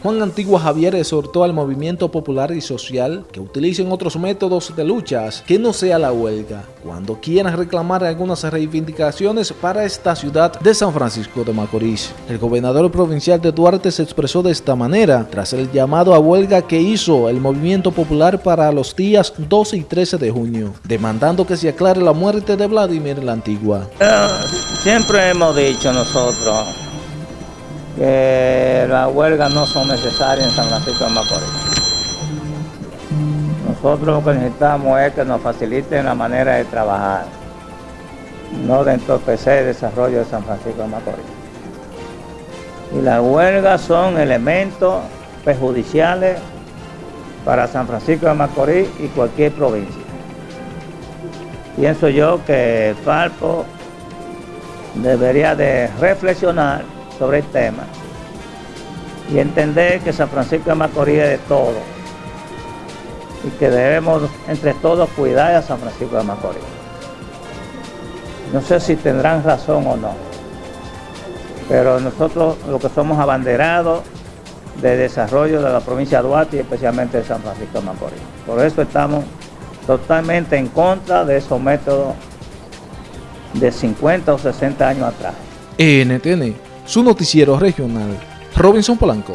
Juan Antigua Javier exhortó al movimiento popular y social que utilicen otros métodos de luchas que no sea la huelga, cuando quieran reclamar algunas reivindicaciones para esta ciudad de San Francisco de Macorís. El gobernador provincial de Duarte se expresó de esta manera tras el llamado a huelga que hizo el movimiento popular para los días 12 y 13 de junio, demandando que se aclare la muerte de Vladimir la Antigua. Eh, siempre hemos dicho nosotros que las huelgas no son necesarias en San Francisco de Macorís. Nosotros lo que necesitamos es que nos faciliten la manera de trabajar, no de entorpecer el desarrollo de San Francisco de Macorís. Y las huelgas son elementos perjudiciales para San Francisco de Macorís y cualquier provincia. Pienso yo que Falpo debería de reflexionar sobre el tema y entender que San Francisco de Macorís es de todo y que debemos entre todos cuidar a San Francisco de Macorís. No sé si tendrán razón o no, pero nosotros lo que somos abanderados de desarrollo de la provincia de Duarte y especialmente de San Francisco de Macorís. Por eso estamos totalmente en contra de esos métodos de 50 o 60 años atrás. NTN su noticiero regional, Robinson Polanco.